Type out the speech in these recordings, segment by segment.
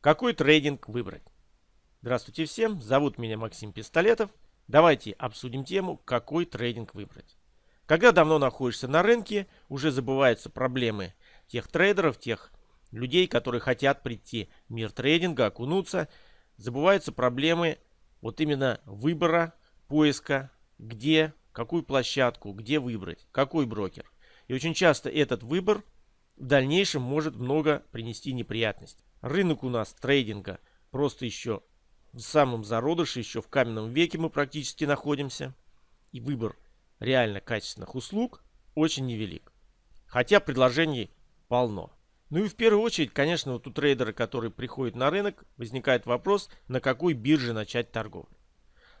Какой трейдинг выбрать? Здравствуйте всем, зовут меня Максим Пистолетов. Давайте обсудим тему, какой трейдинг выбрать. Когда давно находишься на рынке, уже забываются проблемы тех трейдеров, тех людей, которые хотят прийти в мир трейдинга, окунуться. Забываются проблемы вот именно выбора, поиска, где, какую площадку, где выбрать, какой брокер. И очень часто этот выбор в дальнейшем может много принести неприятностей. Рынок у нас трейдинга просто еще в самом зародыше, еще в каменном веке мы практически находимся. И выбор реально качественных услуг очень невелик. Хотя предложений полно. Ну и в первую очередь, конечно, вот у трейдера, который приходит на рынок, возникает вопрос, на какой бирже начать торговлю.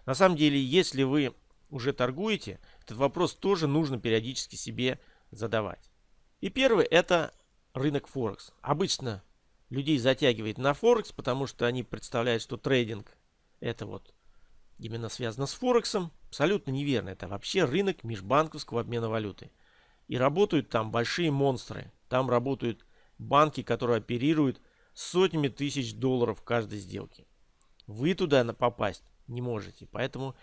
На самом деле, если вы уже торгуете, этот вопрос тоже нужно периодически себе задавать. И первый это рынок Форекс. Обычно людей затягивает на Форекс, потому что они представляют, что трейдинг это вот именно связано с Форексом. Абсолютно неверно. Это вообще рынок межбанковского обмена валюты. И работают там большие монстры. Там работают банки, которые оперируют сотнями тысяч долларов каждой сделке. Вы туда попасть не можете. Поэтому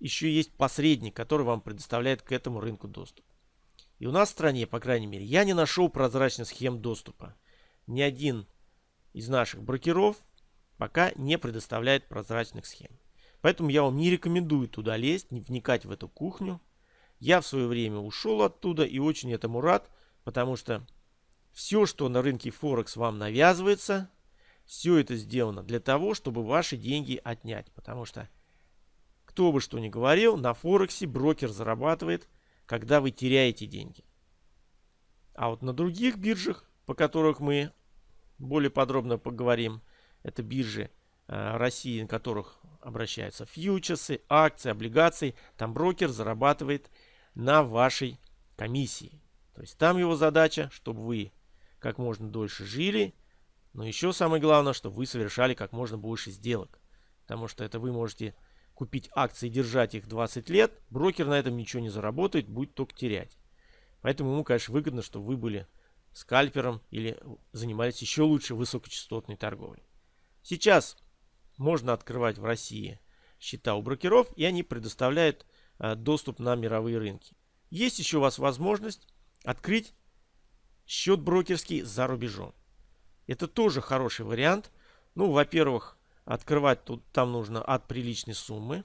еще есть посредник, который вам предоставляет к этому рынку доступ. И у нас в стране, по крайней мере, я не нашел прозрачных схем доступа. Ни один из наших брокеров пока не предоставляет прозрачных схем. Поэтому я вам не рекомендую туда лезть, не вникать в эту кухню. Я в свое время ушел оттуда и очень этому рад, потому что все, что на рынке Форекс вам навязывается, все это сделано для того, чтобы ваши деньги отнять. Потому что, кто бы что ни говорил, на Форексе брокер зарабатывает когда вы теряете деньги. А вот на других биржах, по которых мы более подробно поговорим, это биржи э, России, на которых обращаются фьючерсы, акции, облигации, там брокер зарабатывает на вашей комиссии. То есть там его задача, чтобы вы как можно дольше жили, но еще самое главное, чтобы вы совершали как можно больше сделок. Потому что это вы можете купить акции и держать их 20 лет, брокер на этом ничего не заработает, будет только терять. Поэтому ему, конечно, выгодно, чтобы вы были скальпером или занимались еще лучше высокочастотной торговлей. Сейчас можно открывать в России счета у брокеров, и они предоставляют э, доступ на мировые рынки. Есть еще у вас возможность открыть счет брокерский за рубежом. Это тоже хороший вариант. Ну, во-первых, Открывать тут там нужно от приличной суммы.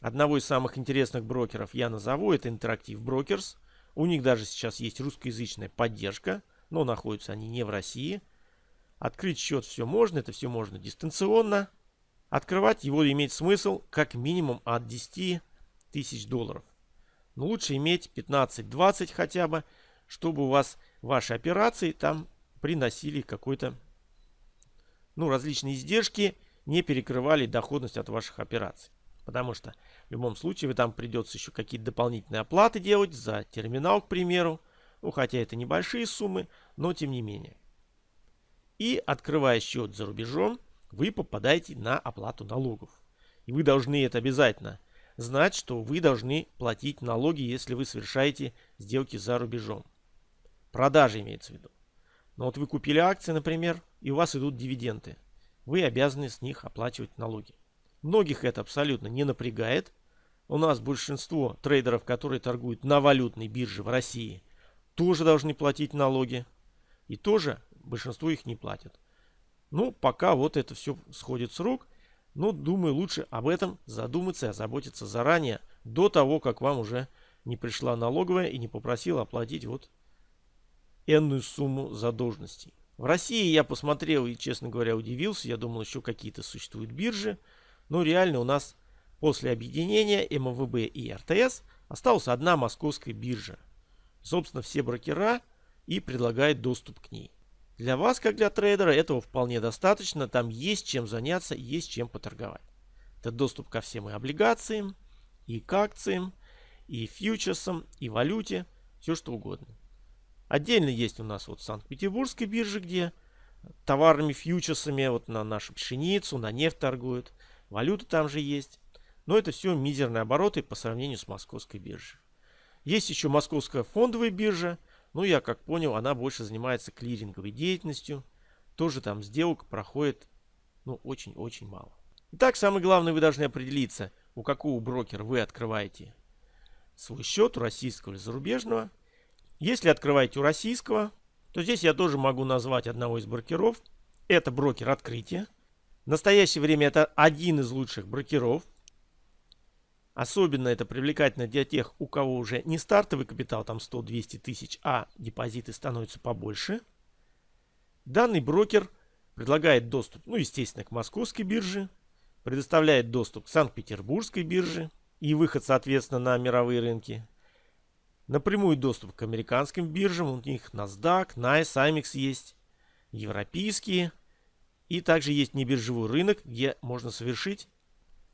Одного из самых интересных брокеров я назову. Это Interactive Brokers. У них даже сейчас есть русскоязычная поддержка. Но находятся они не в России. Открыть счет все можно. Это все можно дистанционно. Открывать его имеет смысл как минимум от 10 тысяч долларов. Но лучше иметь 15-20 хотя бы, чтобы у вас ваши операции там приносили какой-то ну, различные издержки не перекрывали доходность от ваших операций. Потому что в любом случае вы там придется еще какие-то дополнительные оплаты делать за терминал, к примеру. Ну, хотя это небольшие суммы, но тем не менее. И открывая счет за рубежом, вы попадаете на оплату налогов. И вы должны это обязательно знать, что вы должны платить налоги, если вы совершаете сделки за рубежом. Продажи имеется в виду. Но вот вы купили акции, например, и у вас идут дивиденды вы обязаны с них оплачивать налоги. Многих это абсолютно не напрягает. У нас большинство трейдеров, которые торгуют на валютной бирже в России, тоже должны платить налоги. И тоже большинство их не платят. Ну, пока вот это все сходит с рук. Но думаю, лучше об этом задуматься и озаботиться заранее, до того, как вам уже не пришла налоговая и не попросила оплатить вот энную сумму задолженностей. В России я посмотрел и, честно говоря, удивился. Я думал, еще какие-то существуют биржи. Но реально у нас после объединения МВБ и РТС осталась одна московская биржа. Собственно, все брокера и предлагают доступ к ней. Для вас, как для трейдера, этого вполне достаточно. Там есть чем заняться, есть чем поторговать. Это доступ ко всем и облигациям, и к акциям, и фьючерсам, и валюте, все что угодно. Отдельно есть у нас вот Санкт-Петербургская биржа, где товарными фьючерсами вот на нашу пшеницу, на нефть торгуют. Валюта там же есть. Но это все мизерные обороты по сравнению с московской биржей. Есть еще московская фондовая биржа. Ну, я как понял, она больше занимается клиринговой деятельностью. Тоже там сделок проходит ну, очень-очень мало. Итак, самое главное, вы должны определиться, у какого брокера вы открываете свой счет, у российского или зарубежного. Если открываете у российского, то здесь я тоже могу назвать одного из брокеров. Это брокер открытия. В настоящее время это один из лучших брокеров. Особенно это привлекательно для тех, у кого уже не стартовый капитал, там 100-200 тысяч, а депозиты становятся побольше. Данный брокер предлагает доступ, ну, естественно, к московской бирже, предоставляет доступ к Санкт-Петербургской бирже и выход, соответственно, на мировые рынки. Напрямую доступ к американским биржам, у них NASDAQ, NICE, AMEX есть, европейские. И также есть небиржевой рынок, где можно совершить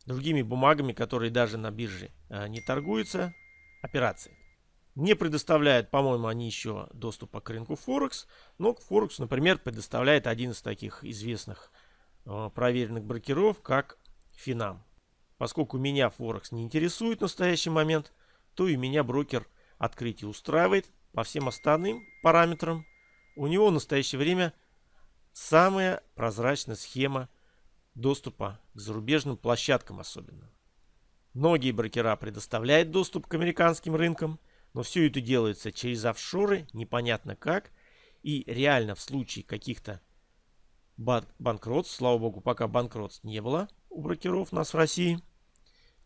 другими бумагами, которые даже на бирже а, не торгуются, операции. Не предоставляют, по-моему, они еще доступа к рынку Форекс, но Форекс, например, предоставляет один из таких известных а, проверенных брокеров, как Финам. Поскольку меня Форекс не интересует в настоящий момент, то и меня брокер открытие устраивает по всем остальным параметрам. У него в настоящее время самая прозрачная схема доступа к зарубежным площадкам особенно. Многие брокера предоставляют доступ к американским рынкам, но все это делается через офшоры, непонятно как. И реально в случае каких-то банкротств, слава богу, пока банкротств не было у брокеров у нас в России,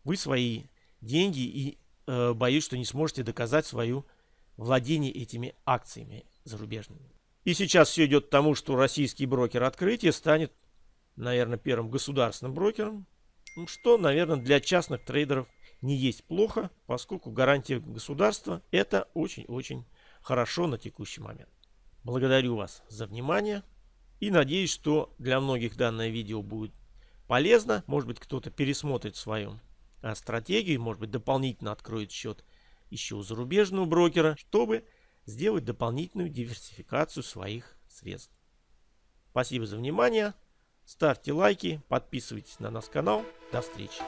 вы свои деньги и э, боюсь, что не сможете доказать свое владение этими акциями зарубежными. И сейчас все идет к тому, что российский брокер открытия станет наверное, первым государственным брокером, что, наверное, для частных трейдеров не есть плохо, поскольку гарантия государства это очень-очень хорошо на текущий момент. Благодарю вас за внимание и надеюсь, что для многих данное видео будет полезно. Может быть, кто-то пересмотрит свою а, стратегию, может быть, дополнительно откроет счет еще у зарубежного брокера, чтобы сделать дополнительную диверсификацию своих средств. Спасибо за внимание. Ставьте лайки, подписывайтесь на наш канал. До встречи.